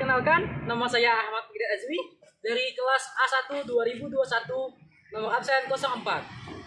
perkenalkan, nama saya Ahmad Gede Azmi dari kelas A1 2021, nomor absen 04.